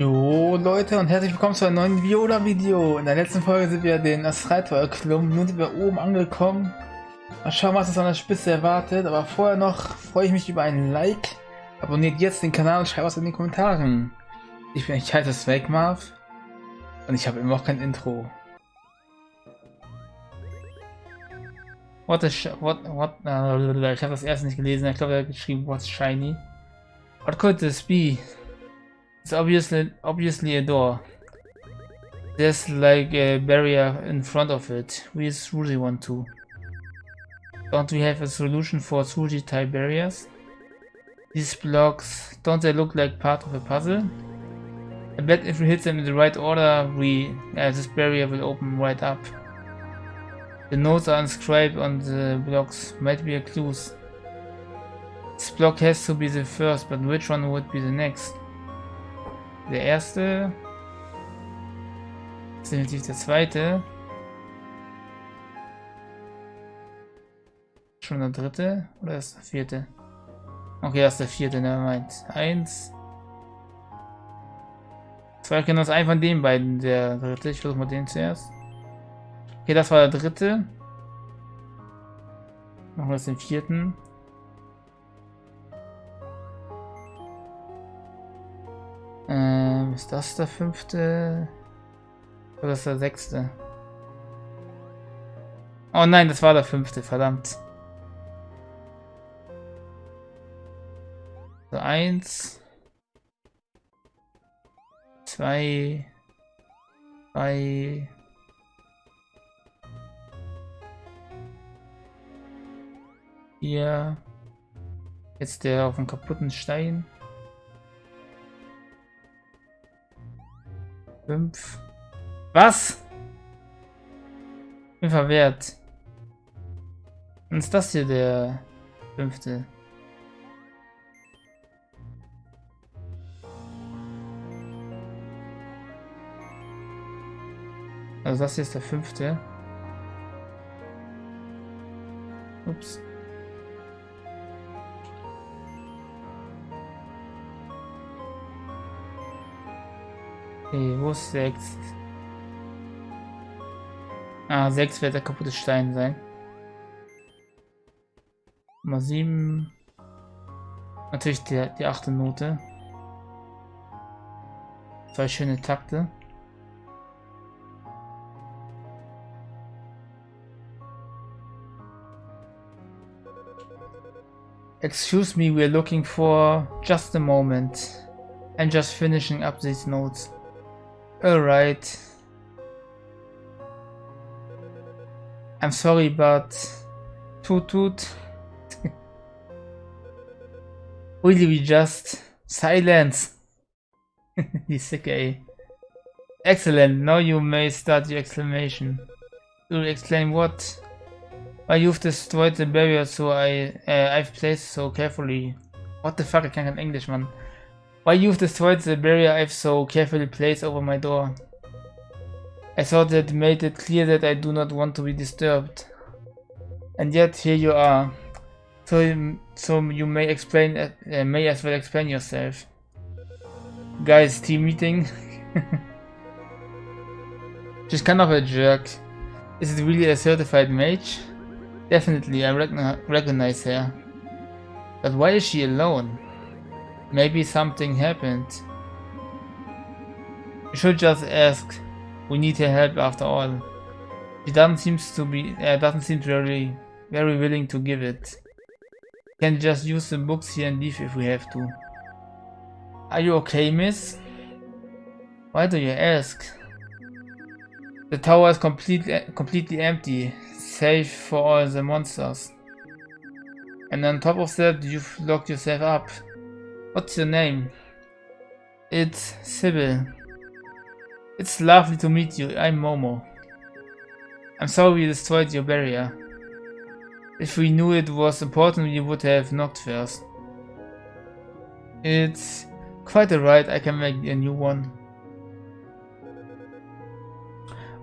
Jo Leute und herzlich willkommen zu einem neuen Viola-Video. In der letzten Folge sind wir den Astraltor erklommen. Nun sind wir oben angekommen. Mal schauen, was uns an der Spitze erwartet. Aber vorher noch freue ich mich über ein Like. Abonniert jetzt den Kanal und schreibt was in den Kommentaren. Ich bin ich heiße Swagmarv und ich habe immer noch kein Intro. What is what what uh, ich habe das erste nicht gelesen. Ich glaube, er hat geschrieben What's shiny. What could this be? It's obviously obviously a door. There's like a barrier in front of it. We really want to. Don't we have a solution for Suji type barriers? These blocks, don't they look like part of a puzzle? I bet if we hit them in the right order, we uh, this barrier will open right up. The notes are inscribed on the blocks, might be a clues. This block has to be the first, but which one would be the next? Der erste. Das ist definitiv der zweite. Schon der dritte? Oder ist der vierte? Okay, das ist der vierte, ne, meint. Eins. Zwei können einen von den beiden, der dritte. Ich versuche mal den zuerst. Okay, das war der dritte. Machen wir jetzt den vierten. Ist das der fünfte? Oder ist der sechste? Oh nein, das war der fünfte, verdammt. So, eins. Zwei. Drei. Hier. Jetzt der auf dem kaputten Stein. 5. Was? Bin verwehrt. Und ist das hier der fünfte? Also das hier ist der fünfte. Ups. Okay, wo ist 6? Ah, 6 wird der kaputte Stein sein. Nummer 7. Natürlich die, die achte Note. Zwei schöne Takte. Excuse me, we're looking for just a moment. I'm just finishing up these notes. Alright. I'm sorry, but toot toot. really, we just silence. He's eh? Excellent. Now you may start your exclamation. You'll explain what? Why you've destroyed the barrier so I uh, I've placed so carefully. What the fuck? I can't English, man. Why you've destroyed the barrier I've so carefully placed over my door. I thought that made it clear that I do not want to be disturbed. And yet here you are. So, so you may explain, uh, may as well explain yourself. Guys, team meeting. She's kind of a jerk. Is it really a certified mage? Definitely, I recognize her. But why is she alone? Maybe something happened. You should just ask. We need her help after all. She doesn't seem to be uh, doesn't seem very very willing to give it. Can just use the books here and leave if we have to. Are you okay, miss? Why do you ask? The tower is completely completely empty, safe for all the monsters. And on top of that, you've locked yourself up. What's your name? It's Sybil. It's lovely to meet you. I'm Momo. I'm sorry we destroyed your barrier. If we knew it was important, we would have knocked first. It's quite alright, I can make a new one.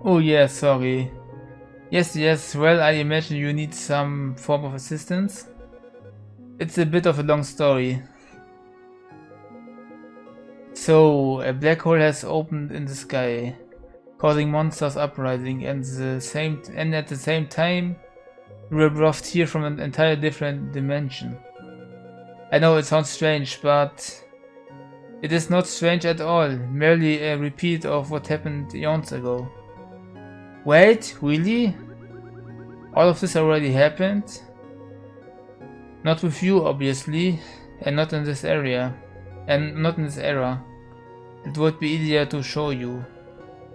Oh yeah, sorry. Yes, yes, well, I imagine you need some form of assistance. It's a bit of a long story. So, a black hole has opened in the sky, causing monsters uprising, and the same and at the same time, we were brought here from an entirely different dimension. I know it sounds strange, but it is not strange at all, merely a repeat of what happened eons ago. Wait, really? All of this already happened? Not with you, obviously, and not in this area, and not in this era. It would be easier to show you.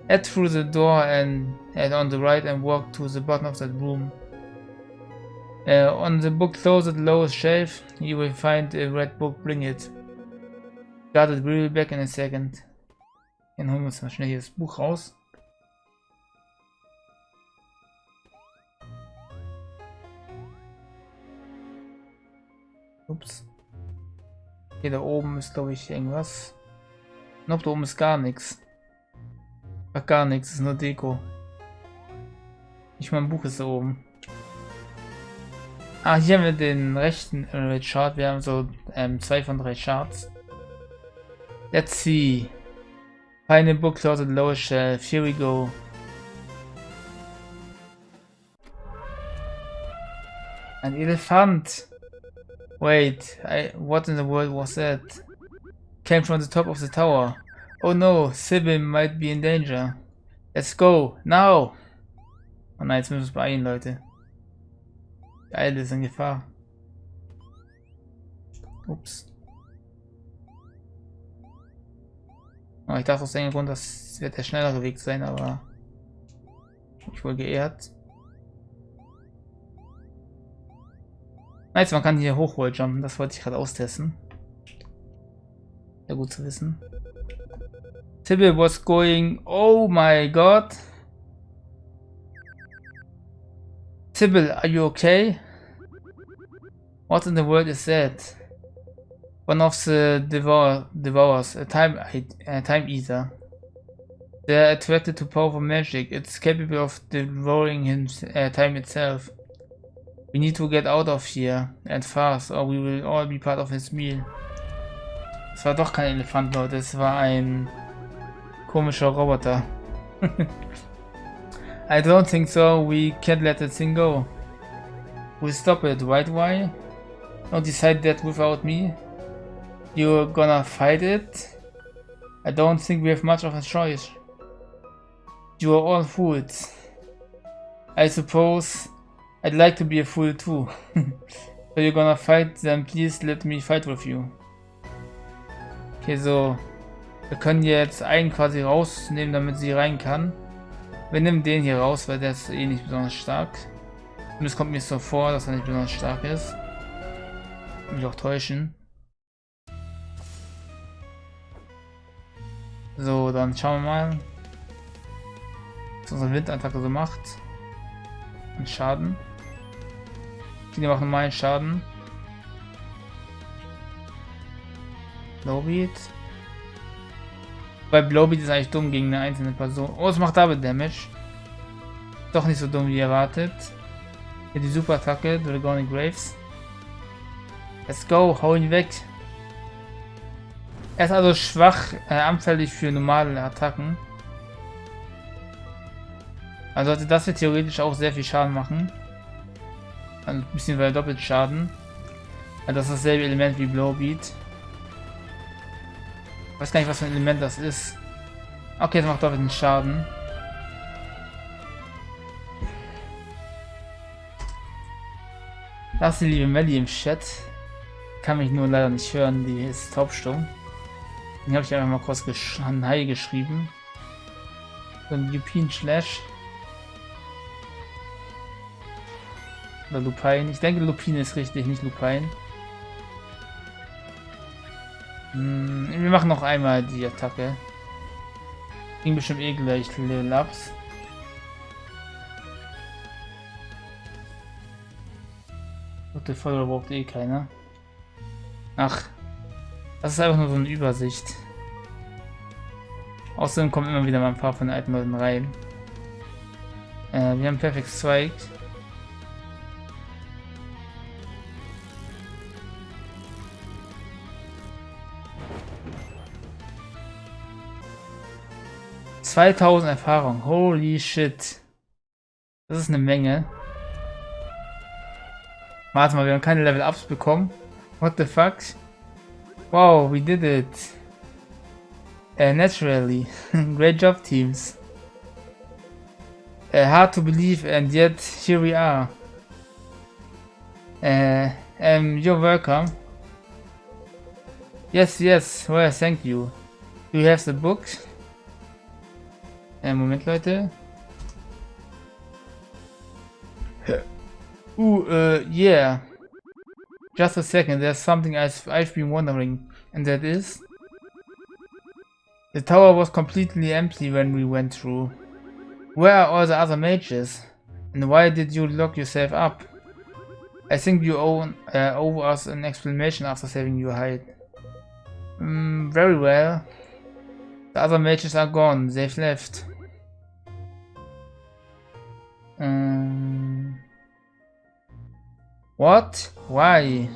Head through the door and head on the right and walk to the bottom of that room. Uh, on the book close at lowest shelf, you will find a red book, bring it. Got it, we'll be back in a second. Dann holen wir uns mal schnell hier das Buch raus. Ups. Hier da oben ist glaube ich irgendwas. Nope, da oben ist gar nichts. Ach, gar nichts, ist nur Deko. Nicht mal ein Buch ist da oben. Ah, hier haben wir den rechten äh, Chart. Wir haben so ähm, zwei von drei Charts. Let's see. Find a book closet lower shelf. Here we go. Ein Elefant. Wait, I, what in the world was that? Came from the top of the tower. Oh no, Sybil might be in danger. Let's go, now! Oh nein, jetzt müssen wir uns beeilen, Leute. Geil, ist in Gefahr. Ups. Oh, ich dachte aus dem Grund, das wird der schnellere Weg sein, aber ich wohl geehrt. Nice, man kann hier hochwalljumpen, das wollte ich gerade austesten. Gut zu wissen. Tibble was going... Oh my god! Tibble, are you okay? What in the world is that? One of the devour devours, a time, a time eater. They're attracted to powerful magic. It's capable of devouring him, uh, time itself. We need to get out of here and fast or we will all be part of his meal. Es war doch kein Elefant, Leute. Es war ein komischer Roboter. I don't think so. We can't let that thing go. We'll stop it, right? Why? Don't decide that without me. You're gonna fight it? I don't think we have much of a choice. You are all fools. I suppose I'd like to be a fool too. so you're gonna fight, then please let me fight with you. Okay, so. Wir können jetzt einen quasi rausnehmen, damit sie rein kann. Wir nehmen den hier raus, weil der ist eh nicht besonders stark. Und es kommt mir so vor, dass er nicht besonders stark ist. Mich auch täuschen. So, dann schauen wir mal, was unsere Windattacke so macht. An Schaden. Die machen normalen Schaden. Blowbeat. Bei Blowbeat ist eigentlich dumm gegen eine einzelne Person. Oh, es macht Double Damage. Doch nicht so dumm wie erwartet. Hier die Super Attacke, Dragonic Graves. Let's go, hau ihn weg. Er ist also schwach, äh, anfällig für normale Attacken. Also sollte das hier theoretisch auch sehr viel Schaden machen. Ein bisschen weil doppelt Schaden. Also das ist dasselbe Element wie Blowbeat. Weiß gar nicht, was für ein Element das ist. Okay, das macht doppelten Schaden. Das ist die liebe Melly im Chat. Kann mich nur leider nicht hören, die ist taubstumm. Den habe ich einfach mal kurz gesch Hi geschrieben. So ein Lupin Slash. Oder Lupine. Ich denke Lupin ist richtig, nicht Lupine. Hm, wir machen noch einmal die Attacke. Ging bestimmt eh gleich Level Ups. Gute Folge braucht eh keiner. Ach, das ist einfach nur so eine Übersicht. Außerdem kommen immer wieder mal ein paar von den alten Leuten rein. Äh, wir haben Perfect Strike. 2000 Erfahrung. Holy shit. Das ist eine Menge. Warte mal, wir haben keine Level-Ups bekommen. What the fuck? Wow, we did it. Uh, naturally. Great job, teams. Uh, hard to believe, and yet here we are. Uh, um, you're welcome. Yes, yes, well, thank you. Do you have the book? Äh, Moment, Leute. Ooh, uh, yeah. Just a second, there's something I've, I've been wondering, and that is... The tower was completely empty when we went through. Where are all the other mages? And why did you lock yourself up? I think you owe, uh, owe us an explanation after saving your hide. Mm, very well. The other mages are gone, they've left. Um, what? Why?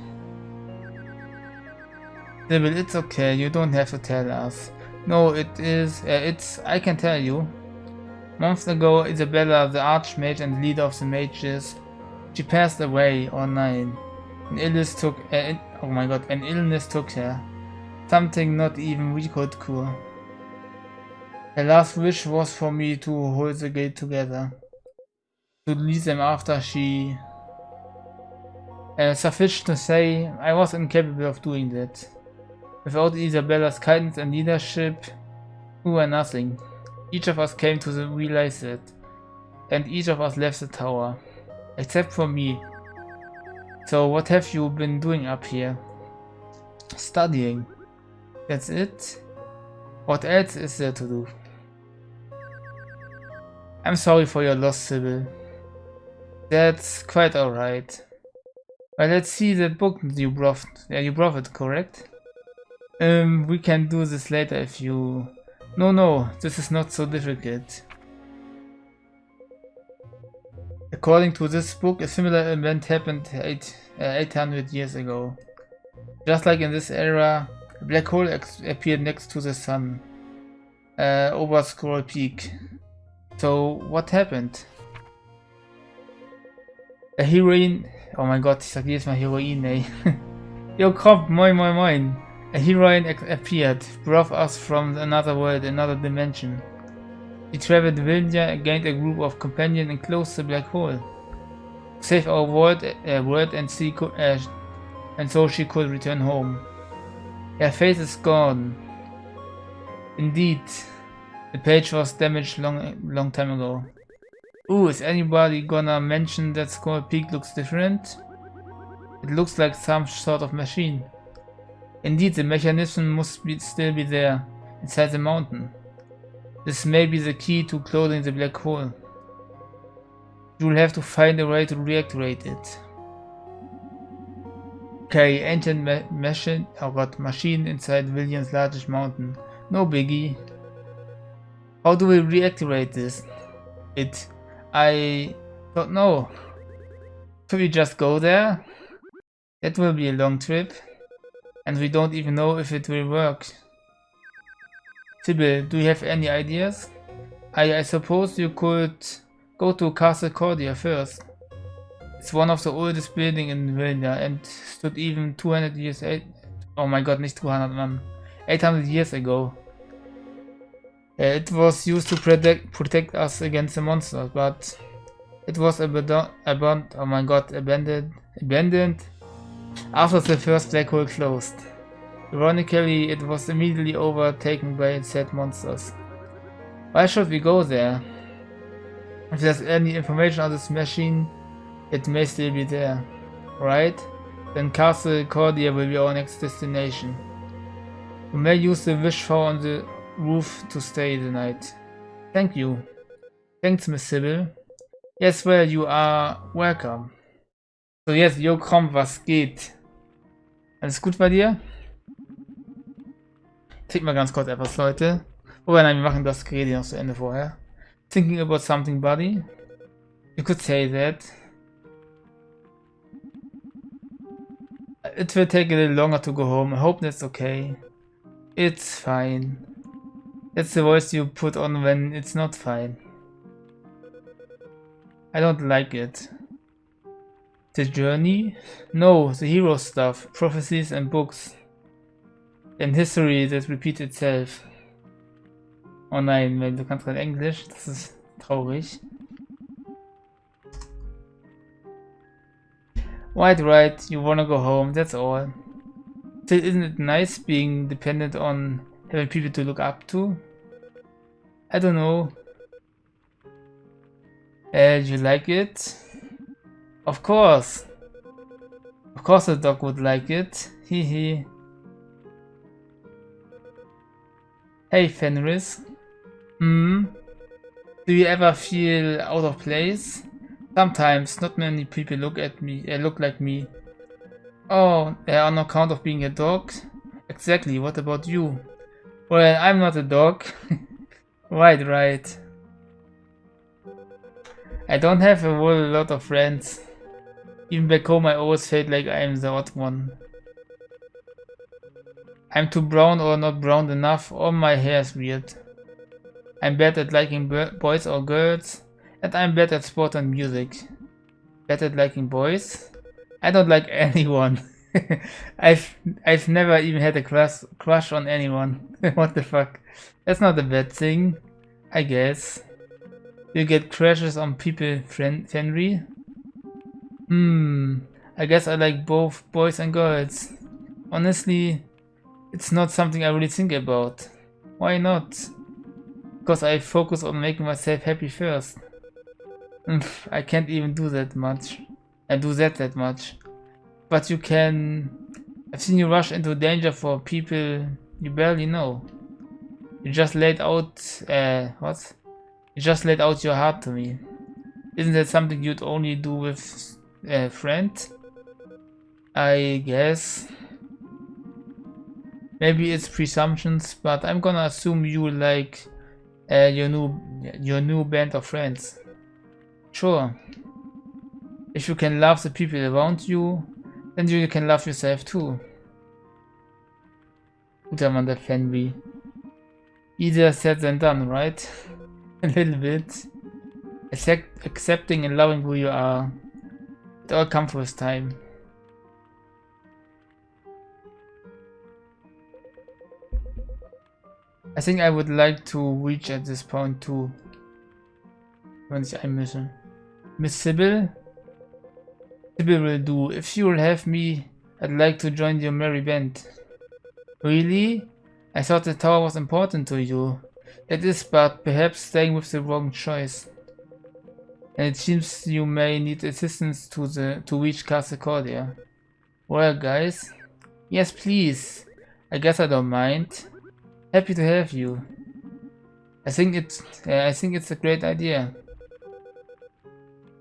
Sybil, it's okay, you don't have to tell us. No, it is, uh, it's, I can tell you. Months ago, Isabella, the Archmage and leader of the mages, she passed away night. An illness took, uh, oh my god, an illness took her. Something not even we could cure. Her last wish was for me to hold the gate together to them after she... Uh, suffice to say, I was incapable of doing that. Without Isabella's kindness and leadership, we were nothing. Each of us came to realize that, and each of us left the tower, except for me. So what have you been doing up here? Studying. That's it? What else is there to do? I'm sorry for your loss, Sybil. That's quite alright. Well, let's see the book you brought. Yeah, you brought it, correct? Um, we can do this later if you... No, no, this is not so difficult. According to this book, a similar event happened eight, uh, 800 years ago. Just like in this era, a black hole appeared next to the sun, uh, over Scroll Peak. So, what happened? A Heroine. Oh my god, ich sag jedes Mal Heroin, ey. Yo, Kopf, moin, moin, moin. A heroine appeared, brought us from another world, another dimension. She traveled Vilnia, gained a group of companions and closed the black hole. Save our world, uh, world and, see uh, and so she could return home. Her face is gone. Indeed, the page was damaged long, long time ago. Ooh, is anybody gonna mention that Skull Peak looks different? It looks like some sort of machine. Indeed, the mechanism must be, still be there, inside the mountain. This may be the key to closing the black hole. You'll have to find a way to reactivate it. Okay, ancient ma machine, oh god, machine inside Vilnia's largest mountain. No biggie. How do we reactivate this? It I don't know. Should we just go there? That will be a long trip. And we don't even know if it will work. Sybil, do you have any ideas? I, I suppose you could go to Castle Cordia first. It's one of the oldest buildings in Vilnia and stood even 200 years... Eight, oh my god, nicht 200, man. 800 years ago. It was used to protect protect us against the monsters, but it was abandoned. Oh my god, abandoned, abandoned after the first black hole closed. Ironically, it was immediately overtaken by said monsters. Why should we go there? If there's any information on this machine, it may still be there, right? Then Castle Cordia will be our next destination. We may use the wish for on the roof to stay the night. Thank you. Thanks, Miss Sybil. Yes, well, you are welcome. So, jetzt, yo, komm, was geht? Alles gut bei dir? Tick mal ganz kurz etwas, Leute. Wobei, nein, wir machen das Gerede noch zu Ende vorher. Thinking about something, buddy? You could say that. It will take a little longer to go home. I hope that's okay. It's fine. That's the voice you put on when it's not fine. I don't like it. The journey? No, the hero stuff, prophecies and books. And history that repeats itself. Oh nein, du kannst kein Englisch, das ist traurig. Right, right, you wanna go home, that's all. Still, isn't it nice being dependent on having people to look up to? I don't know. Uh, you like it? Of course. Of course the dog would like it. Hee hee. Hey Fenris. Hmm? Do you ever feel out of place? Sometimes, not many people look at me, uh, look like me. Oh, uh, on account of being a dog? Exactly, what about you? Well, I'm not a dog. right, right. I don't have a whole lot of friends. Even back home I always felt like I am the odd one. I'm too brown or not brown enough, or my hair is weird. I'm bad at liking boys or girls, and I'm bad at sport and music. Bad at liking boys? I don't like anyone. I've I've never even had a crush crush on anyone. what the fuck? That's not a bad thing, I guess. You get crashes on people, friend Fenry? Hmm, I guess I like both boys and girls. Honestly, it's not something I really think about. Why not? Because I focus on making myself happy first. I can't even do that much. I do that that much. But you can... I've seen you rush into danger for people you barely know. You just laid out... Uh, what? You just laid out your heart to me. Isn't that something you'd only do with a friend? I guess. Maybe it's presumptions, but I'm gonna assume you like uh, your new your new band of friends. Sure. If you can love the people around you, then you can love yourself too. Guter Mann, der. Easier said than done, right? A little bit. Accept, accepting and loving who you are. It all comes with time. I think I would like to reach at this point too. Wenn ich einmische. Miss Sybil? Sybil will do. If you'll have me, I'd like to join your merry band. Really? I thought the tower was important to you. It is, but perhaps staying with the wrong choice. And it seems you may need assistance to the to reach Castle Cordia. Well, guys. Yes, please. I guess I don't mind. Happy to have you. I think it's uh, I think it's a great idea.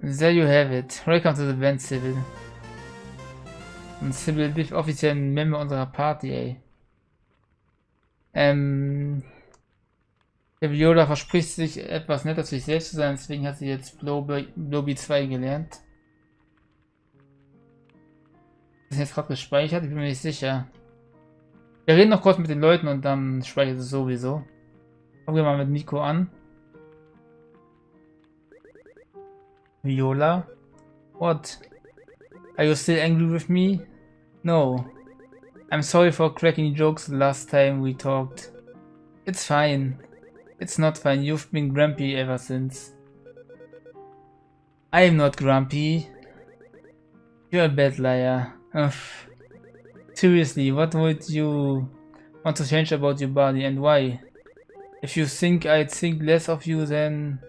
There you have it. Welcome to the event, Sybil. Und Sybil, bist offiziell ein Member unserer Party, ey. Ähm, der Viola verspricht sich etwas netter zu sich selbst zu sein, deswegen hat sie jetzt Bloby 2 gelernt. Das ist jetzt gerade gespeichert, ich bin mir nicht sicher. Wir reden noch kurz mit den Leuten und dann speichert es sowieso. Fangen wir mal mit Nico an. Viola? What? Are you still angry with me? No. I'm sorry for cracking jokes last time we talked. It's fine. It's not fine. You've been grumpy ever since. I'm not grumpy. You're a bad liar. Ugh. Seriously, what would you want to change about your body and why? If you think I'd think less of you, then...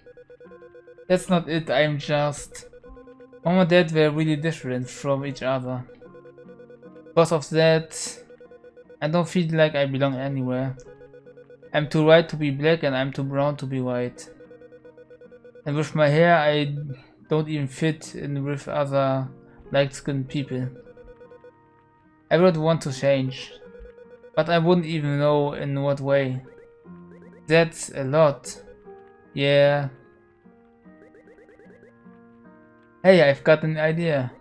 That's not it, I'm just... Mom and Dad were really different from each other. Because of that, I don't feel like I belong anywhere. I'm too white to be black and I'm too brown to be white. And with my hair I don't even fit in with other light-skinned people. I would want to change, but I wouldn't even know in what way. That's a lot. Yeah. Hey, I've got an idea.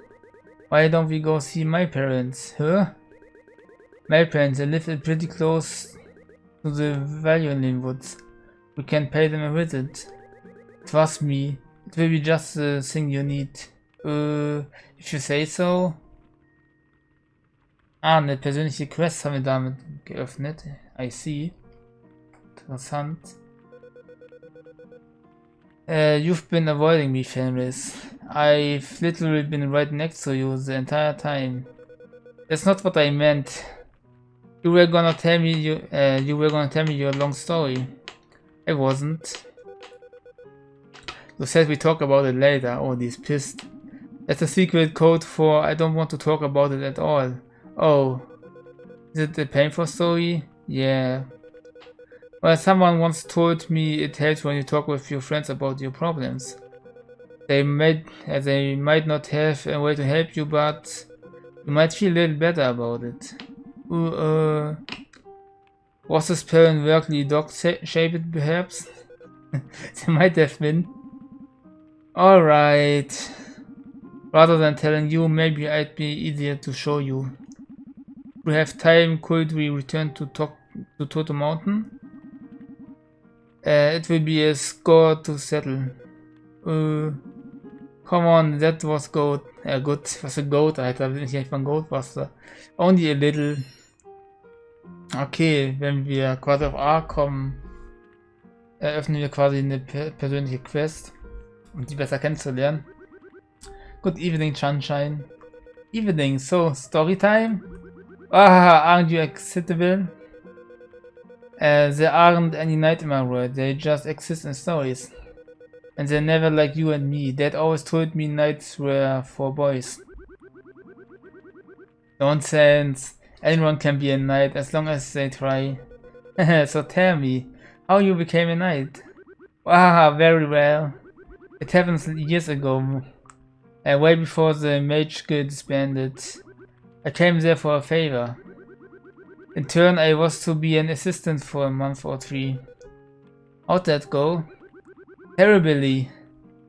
Why don't we go see my parents, huh? My parents, they live pretty close to the Valuelin Woods. We can pay them a visit. Trust me, it will be just the thing you need. Uh, if you say so. Ah, eine persönliche Quest haben wir damit geöffnet. I see. Interessant. Uh, you've been avoiding me, Fenris. I've literally been right next to you the entire time. That's not what I meant. You were gonna tell me you uh, you were gonna tell me your long story. I wasn't. You said we talk about it later. Oh, he's pissed. That's a secret code for I don't want to talk about it at all. Oh. Is it a painful story? Yeah. Well, someone once told me it helps when you talk with your friends about your problems. They might, uh, they might not have a way to help you, but you might feel a little better about it. Uh, was this parent workly dog-shaped, perhaps? they might have been. Alright. Rather than telling you, maybe I'd be easier to show you. We have time, could we return to talk to Toto Mountain? Uh, it will be a score to settle. Uh, come on, that was goat. Uh, good, was a goat, Alter. Bin ich nicht von Goatbuster. Only a little. Okay, wenn wir quasi auf A kommen, eröffnen wir quasi eine persönliche Quest, um die besser kennenzulernen. Good evening, Sunshine. Evening, so, story time? Ah, aren't you excitable? Uh, there aren't any nightmare world, they just exist in stories. And they're never like you and me. Dad always told me nights were for boys. Nonsense. Anyone can be a knight as long as they try. so tell me, how you became a knight? Ah, very well. It happened years ago uh, way before the Mage Guild disbanded. I came there for a favor. In turn, I was to be an assistant for a month or three. How'd that go? Terribly.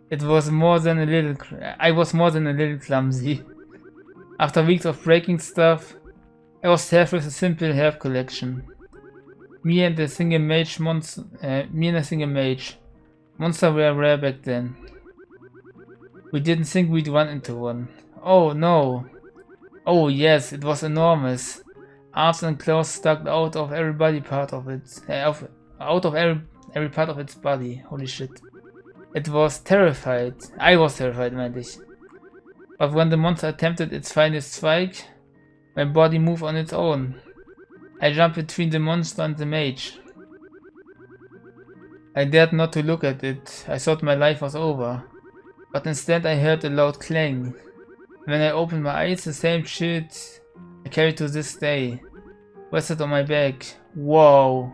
It was more than a little... I was more than a little clumsy. After weeks of breaking stuff, I was tasked with a simple herb collection. Me and a single mage monster... Uh, me and a single mage. Monster were rare back then. We didn't think we'd run into one. Oh no. Oh yes, it was enormous. Arms and claws stuck out of every body part of it. Uh, of, out of every, every part of its body. Holy shit. It was terrified. I was terrified, meinte ich. But when the monster attempted its finest strike, my body moved on its own. I jumped between the monster and the mage. I dared not to look at it. I thought my life was over. But instead I heard a loud clang. When I opened my eyes, the same shit I carry to this day rested on my back. Whoa.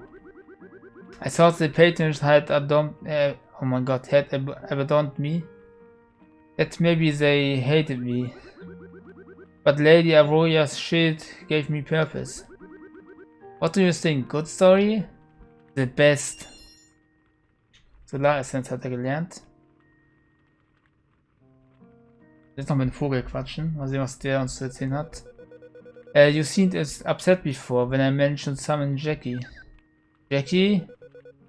I thought the patrons had adopted, uh, oh my god, had ab abandoned me. That maybe they hated me. But Lady Aurora's shield gave me purpose. What do you think? Good story? The best. Solar Essence hat er gelernt. Jetzt noch mit dem Vogel quatschen. Mal sehen, was der uns zu erzählen hat. Uh, you seemed as upset before when I mentioned summon Jackie. Jackie?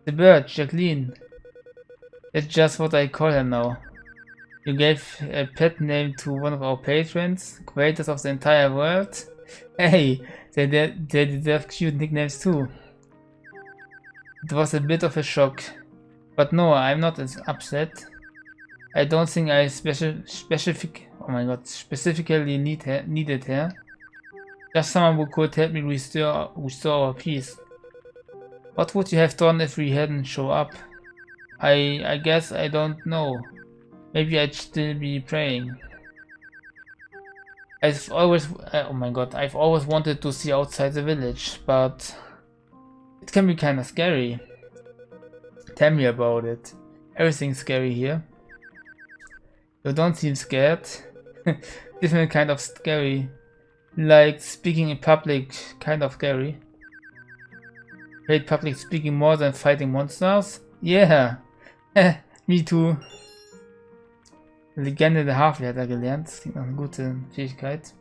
The bird, Jacqueline. That's just what I call her now. You gave a pet name to one of our patrons, creators of the entire world. Hey, they, they, they deserve cute nicknames too. It was a bit of a shock. But no, I'm not as upset. I don't think I special specific oh my god specifically need needed her. Just someone who could help me restore restore our peace. What would you have done if we hadn't show up? I I guess I don't know. Maybe I'd still be praying. I've always uh, oh my god I've always wanted to see outside the village, but it can be kind of scary. Tell me about it. Everything's scary here. You don't seem scared. Different kind of scary. Like speaking in public, kind of scary. Hate public speaking more than fighting monsters? Yeah. Me too. Legende der Havel hat er gelernt. Das klingt nach einer gute Fähigkeit.